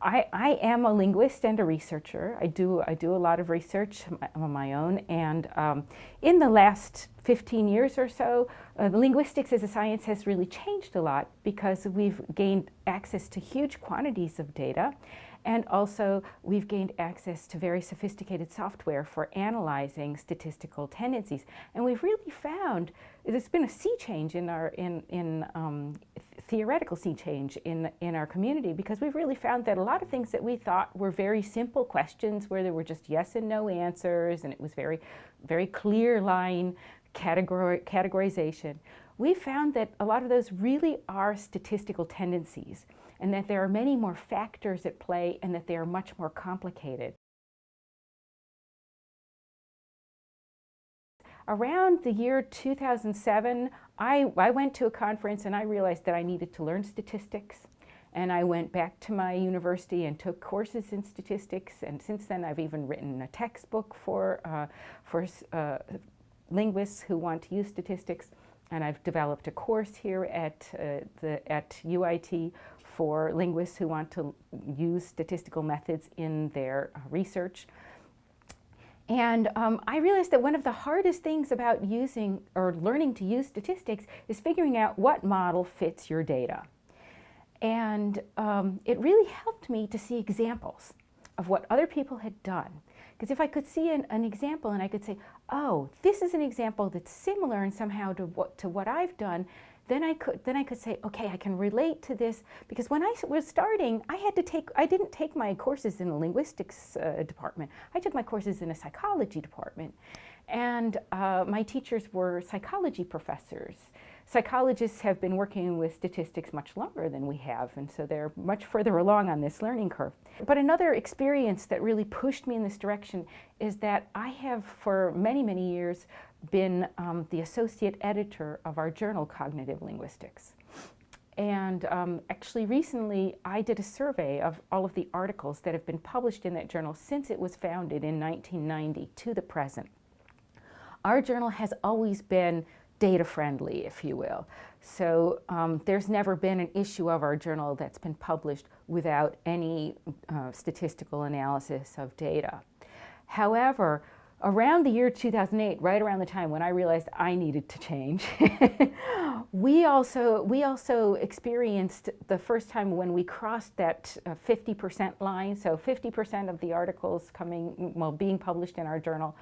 I, I am a linguist and a researcher. I do, I do a lot of research on my own and um, in the last 15 years or so, uh, linguistics as a science has really changed a lot because we've gained access to huge quantities of data and also we've gained access to very sophisticated software for analyzing statistical tendencies. And we've really found there's been a sea change in our in, in um, theoretical sea change in, in our community because we've really found that a lot of things that we thought were very simple questions where there were just yes and no answers and it was very, very clear line categor categorization. We found that a lot of those really are statistical tendencies and that there are many more factors at play and that they are much more complicated. Around the year 2007, I, I went to a conference and I realized that I needed to learn statistics. And I went back to my university and took courses in statistics. And since then, I've even written a textbook for, uh, for uh, linguists who want to use statistics. And I've developed a course here at, uh, the, at UiT for linguists who want to use statistical methods in their uh, research. And um, I realized that one of the hardest things about using or learning to use statistics is figuring out what model fits your data. And um, it really helped me to see examples of what other people had done. Because if I could see an, an, example and I could say, oh, this is an example that's similar and somehow to what, to what I've done, then I could then I could say, okay, I can relate to this because when I was starting, I had to take I didn't take my courses in the linguistics uh, department. I took my courses in a psychology department, and uh, my teachers were psychology professors. Psychologists have been working with statistics much longer than we have, and so they're much further along on this learning curve. But another experience that really pushed me in this direction is that I have, for many, many years, been um, the associate editor of our journal, Cognitive Linguistics. And um, actually recently I did a survey of all of the articles that have been published in that journal since it was founded in 1990 to the present. Our journal has always been data friendly, if you will. So um, there's never been an issue of our journal that's been published without any uh, statistical analysis of data. However, around the year 2008, right around the time when I realized I needed to change, we also we also experienced the first time when we crossed that 50% uh, line. So 50% of the articles coming, well, being published in our journal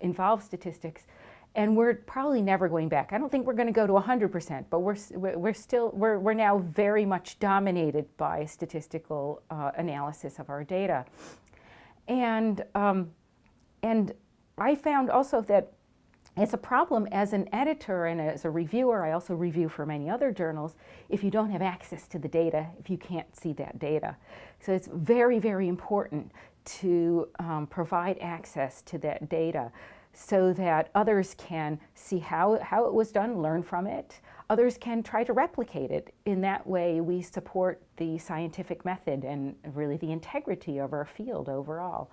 involve statistics. And we're probably never going back. I don't think we're going to go to 100%, but we're, we're still, we're, we're now very much dominated by statistical uh, analysis of our data. And, um, and I found also that it's a problem as an editor and as a reviewer, I also review for many other journals, if you don't have access to the data, if you can't see that data. So it's very, very important to um, provide access to that data so that others can see how, how it was done, learn from it. Others can try to replicate it. In that way, we support the scientific method and really the integrity of our field overall.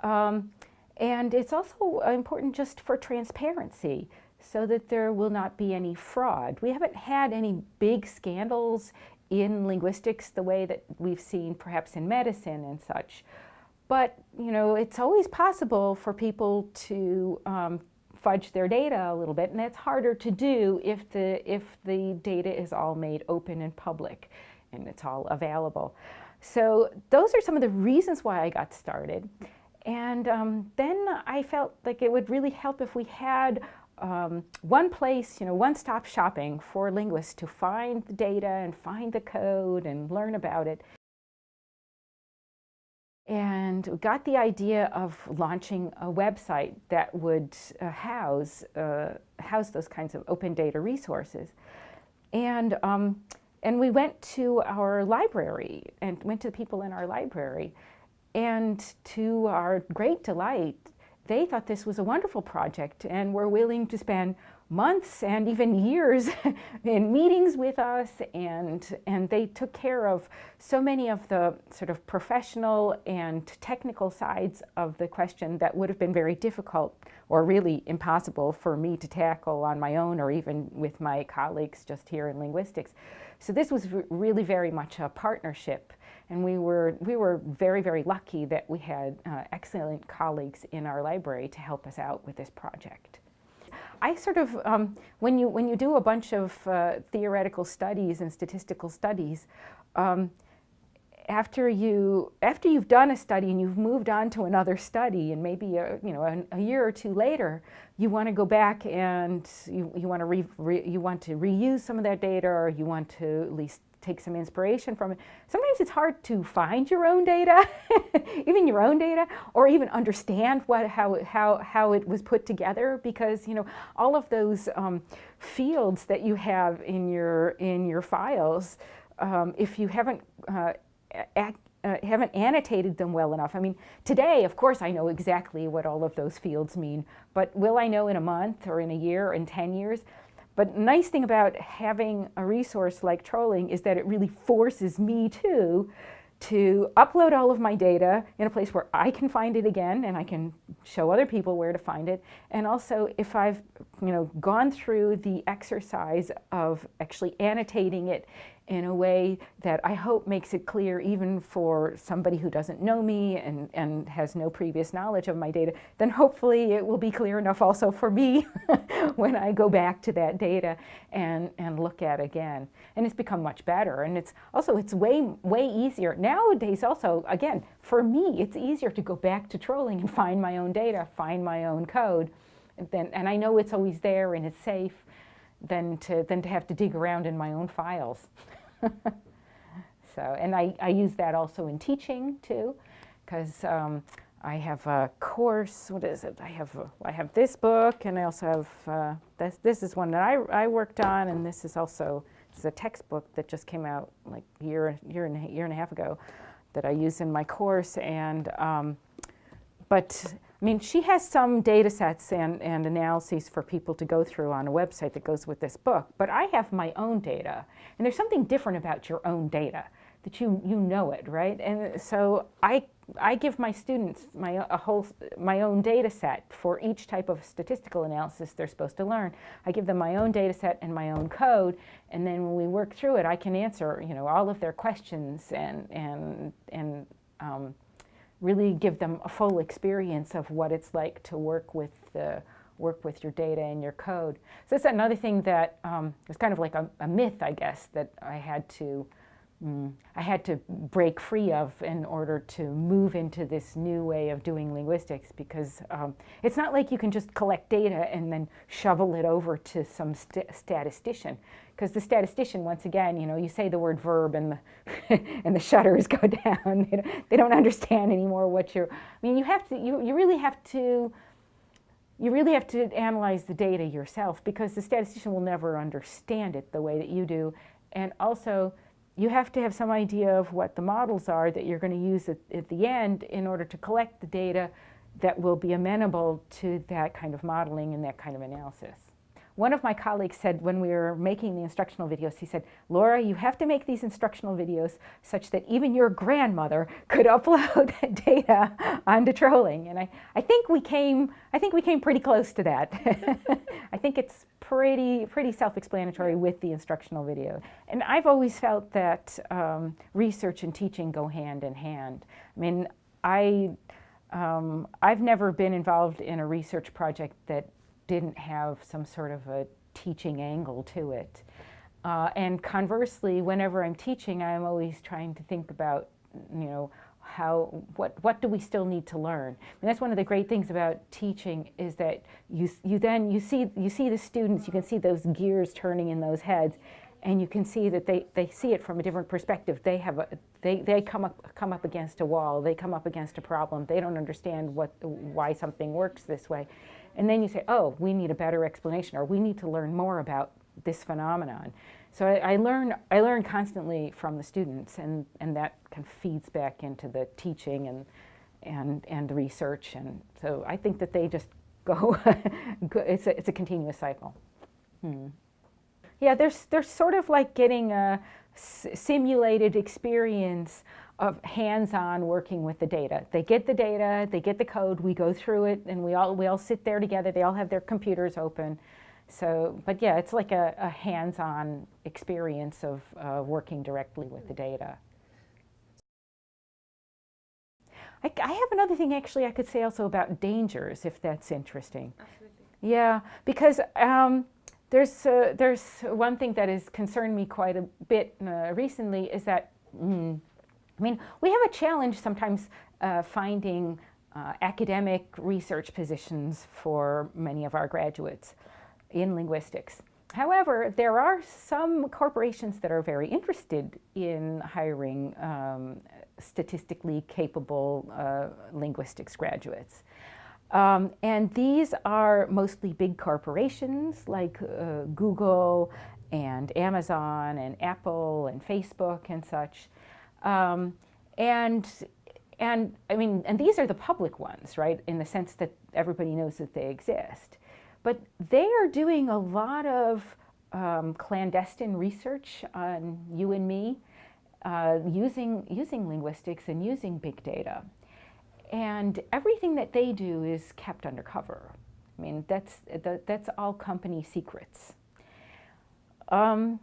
Um, and it's also important just for transparency so that there will not be any fraud. We haven't had any big scandals in linguistics the way that we've seen perhaps in medicine and such. But, you know, it's always possible for people to um, fudge their data a little bit, and that's harder to do if the, if the data is all made open and public and it's all available. So those are some of the reasons why I got started. And um, then I felt like it would really help if we had um, one place, you know, one-stop shopping for linguists to find the data and find the code and learn about it. And we got the idea of launching a website that would uh, house, uh, house those kinds of open data resources. And, um, and we went to our library and went to the people in our library and to our great delight, they thought this was a wonderful project and were willing to spend months and even years in meetings with us and and they took care of so many of the sort of professional and technical sides of the question that would have been very difficult or really impossible for me to tackle on my own or even with my colleagues just here in linguistics. So this was really very much a partnership And we were, we were very, very lucky that we had uh, excellent colleagues in our library to help us out with this project. I sort of, um, when, you, when you do a bunch of uh, theoretical studies and statistical studies, um, after you after you've done a study and you've moved on to another study and maybe a, you know a, a year or two later you want to go back and you, you want to re, re, you want to reuse some of that data or you want to at least take some inspiration from it. Sometimes it's hard to find your own data, even your own data, or even understand what, how, how, how it was put together because, you know, all of those um, fields that you have in your, in your files, um, if you haven't uh, uh, haven't annotated them well enough. I mean, today, of course, I know exactly what all of those fields mean, but will I know in a month or in a year or in 10 years? But nice thing about having a resource like TROLLing is that it really forces me to to upload all of my data in a place where I can find it again and I can show other people where to find it. And also if I've you know, gone through the exercise of actually annotating it in a way that I hope makes it clear even for somebody who doesn't know me and, and has no previous knowledge of my data, then hopefully it will be clear enough also for me when I go back to that data and, and look at again. And it's become much better. And it's also, it's way, way easier. Nowadays also, again, for me, it's easier to go back to TROLLing and find my own data, find my own code. Then, and I know it's always there and it's safe than to, than to have to dig around in my own files. so, and I, I use that also in teaching too, because um, I have a course, what is it? I have, a, I have this book and I also have, uh, this, this is one that I, I worked on and this is also, is a textbook that just came out like a year, year, and, a, year and a half ago that I use in my course and, um, but I mean, she has some data sets and, and analyses for people to go through on a website that goes with this book, but I have my own data. And there's something different about your own data, that you, you know it, right? And so I, I give my students my, a whole, my own data set for each type of statistical analysis they're supposed to learn. I give them my own data set and my own code, and then when we work through it, I can answer you know, all of their questions and, and, and um, really give them a full experience of what it's like to work with the work with your data and your code. So that's another thing that um, was kind of like a, a, myth, I guess, that I had to mm, I had to break free of in order to move into this new way of doing linguistics because um, it's not like you can just collect data and then shovel it over to some st statistician because the statistician, once again, you know, you say the word verb and the, and the shutters go down. They don't, they don't understand anymore what you're, I mean, you have to, you, you really have to, you really have to analyze the data yourself because the statistician will never understand it the way that you do. And also, you have to have some idea of what the models are that you're going to use at, at the end in order to collect the data that will be amenable to that kind of modeling and that kind of analysis. One of my colleagues said when we were making the instructional videos, he said, Laura, you have to make these instructional videos such that even your grandmother could upload data onto TROLLing. And I, I think we came, I think we came pretty close to that. I think it's pretty, pretty self-explanatory with the instructional video. And I've always felt that um, research and teaching go hand in hand. I mean, I, um, I've never been involved in a research project that didn't have some sort of a teaching angle to it. Uh, and conversely, whenever I'm teaching, I'm always trying to think about, you know, how, what, what do we still need to learn? And that's one of the great things about teaching is that you, you then, you see, you see the students, you can see those gears turning in those heads, and you can see that they, they see it from a different perspective. They have a, they, they come up, come up against a wall, they come up against a problem, they don't understand what, why something works this way. And then you say, oh, we need a better explanation, or we need to learn more about this phenomenon. So I, I, learn, I learn constantly from the students, and, and that kind of feeds back into the teaching and, and, and the research. And so I think that they just go, it's, a, it's a continuous cycle. Hmm. Yeah, there's, there's sort of like getting a simulated experience of hands-on working with the data. They get the data, they get the code, we go through it, and we all, we all sit there together. They all have their computers open. So, but yeah, it's like a, a hands-on experience of uh, working directly with the data. I, I, have another thing actually I could say also about dangers, if that's interesting. Absolutely. Yeah, because um, there's, uh, there's one thing that has concerned me quite a bit uh, recently is that, mm, I mean, we have a challenge sometimes uh, finding uh, academic research positions for many of our graduates in linguistics. However, there are some corporations that are very interested in hiring um, statistically capable uh, linguistics graduates. Um, and these are mostly big corporations like uh, Google and Amazon and Apple and Facebook and such. Um, and, and I mean, and these are the public ones, right, in the sense that everybody knows that they exist. But they are doing a lot of um, clandestine research on you and me uh, using, using linguistics and using big data. And everything that they do is kept undercover. I mean, that's, that, that's all company secrets. Um,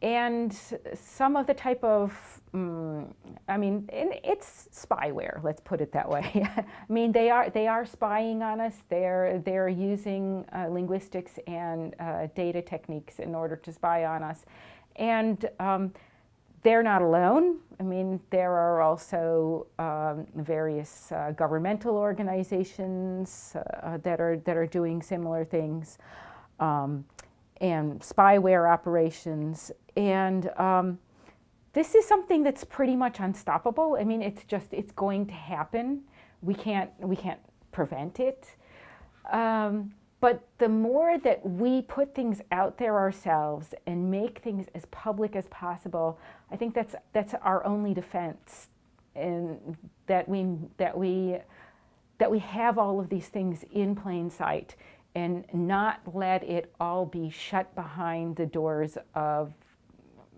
and some of the type of, um, I mean, it's spyware. Let's put it that way. I mean, they are they are spying on us. They're they're using uh, linguistics and uh, data techniques in order to spy on us, and um, they're not alone. I mean, there are also um, various uh, governmental organizations uh, that are that are doing similar things, um, and spyware operations. And um, this is something that's pretty much unstoppable. I mean, it's just it's going to happen. We can't we can't prevent it. Um, but the more that we put things out there ourselves and make things as public as possible, I think that's that's our only defense, and that we that we that we have all of these things in plain sight and not let it all be shut behind the doors of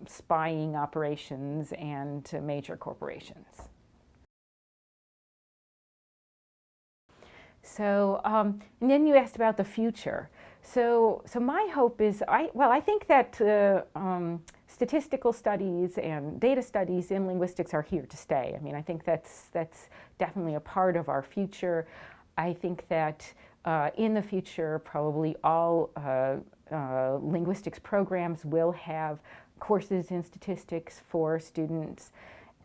spying operations and major corporations. So, um, and then you asked about the future. So, so my hope is, I well, I think that uh, um, statistical studies and data studies in linguistics are here to stay. I mean, I think that's that's definitely a part of our future. I think that uh, in the future, probably all uh, uh linguistics programs will have courses in statistics for students,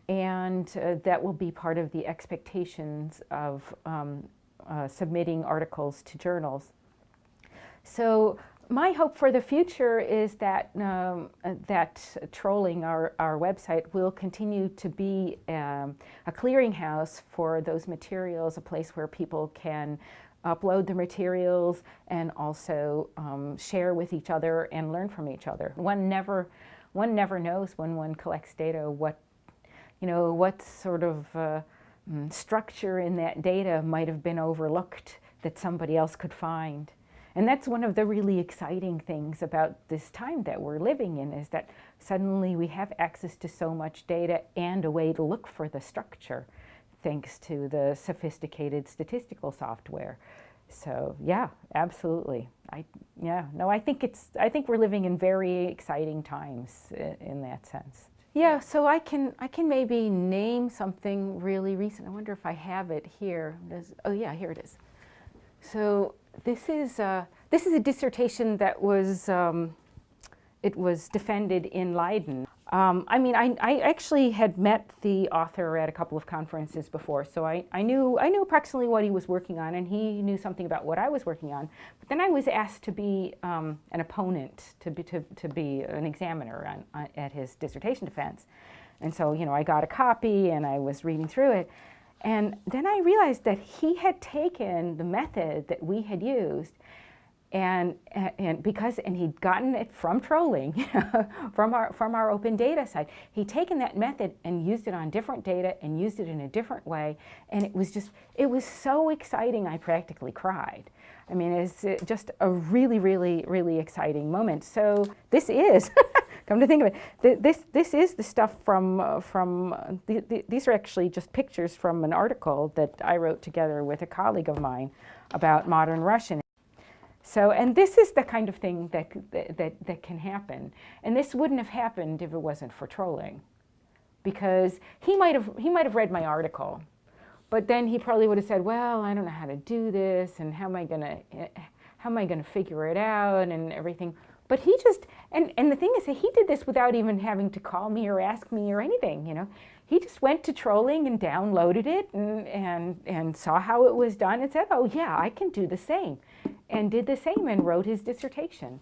and uh, that will be part of the expectations of um, uh, submitting articles to journals. So my hope for the future is that um, uh, that TROLLing our, our website will continue to be um, a clearinghouse for those materials, a place where people can upload the materials and also um, share with each other and learn from each other. One never, one never knows when one collects data what, you know, what sort of uh, Mm, structure in that data might have been overlooked that somebody else could find. And that's one of the really exciting things about this time that we're living in is that suddenly we have access to so much data and a way to look for the structure thanks to the sophisticated statistical software. So yeah, absolutely. I, yeah, no, I think it's, I think we're living in very exciting times in, in that sense. Yeah, so I can I can maybe name something really recent. I wonder if I have it here. Does, oh yeah, here it is. So this is uh, this is a dissertation that was um, it was defended in Leiden. Um, I mean, I, I, actually had met the author at a couple of conferences before, so I, I, knew, I knew approximately what he was working on, and he knew something about what I was working on. But then I was asked to be um, an opponent, to be, to, to be an examiner on, on, at his dissertation defense. And so, you know, I got a copy, and I was reading through it. And then I realized that he had taken the method that we had used and, and because, and he'd gotten it from TROLLing, from, our, from our open data site. He'd taken that method and used it on different data and used it in a different way. And it was just, it was so exciting, I practically cried. I mean, it's uh, just a really, really, really exciting moment. So this is, come to think of it, this, this is the stuff from, uh, from uh, the, the, these are actually just pictures from an article that I wrote together with a colleague of mine about modern Russian. So, and this is the kind of thing that, that, that can happen. And this wouldn't have happened if it wasn't for TROLLing. Because he might have, he might have read my article, But then he probably would have said, well, I don't know how to do this and how am I going to, eh, how am I to figure it out and everything. But he just, and, and the thing is that he did this without even having to call me or ask me or anything, you know. He just went to TROLLing and downloaded it and, and, and saw how it was done and said, oh yeah, I can do the same. And did the same and wrote his dissertation.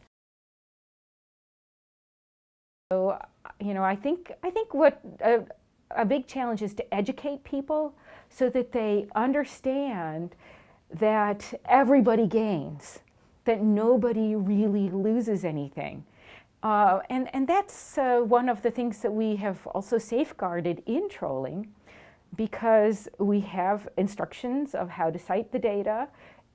So, you know, I think, I think what a, a big challenge is to educate people so that they understand that everybody gains that nobody really loses anything. Uh, and, and that's uh, one of the things that we have also safeguarded in TROLLing because we have instructions of how to cite the data.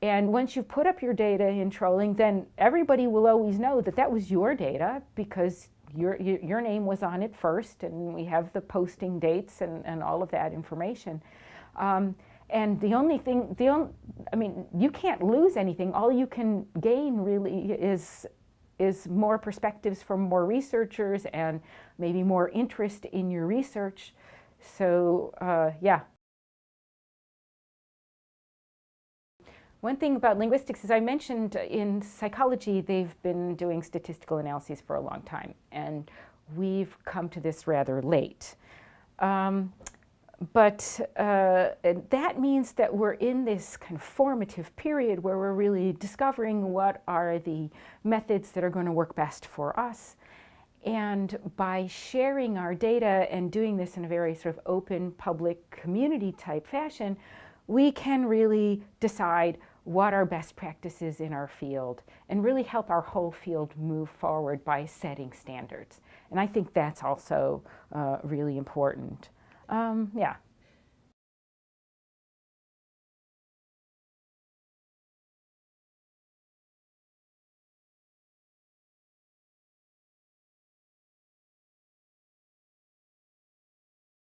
And once you put up your data in TROLLing, then everybody will always know that that was your data because your, your name was on it first and we have the posting dates and, and all of that information. Um, and the only thing, the only, I mean, you can't lose anything. All you can gain really is, is more perspectives from more researchers and maybe more interest in your research. So uh, yeah. One thing about linguistics, as I mentioned in psychology, they've been doing statistical analyses for a long time, and we've come to this rather late. Um, but uh, that means that we're in this kind of formative period where we're really discovering what are the methods that are going to work best for us. And by sharing our data and doing this in a very sort of open, public, community type fashion, we can really decide what are best practices in our field and really help our whole field move forward by setting standards. And I think that's also uh, really important. Um, yeah.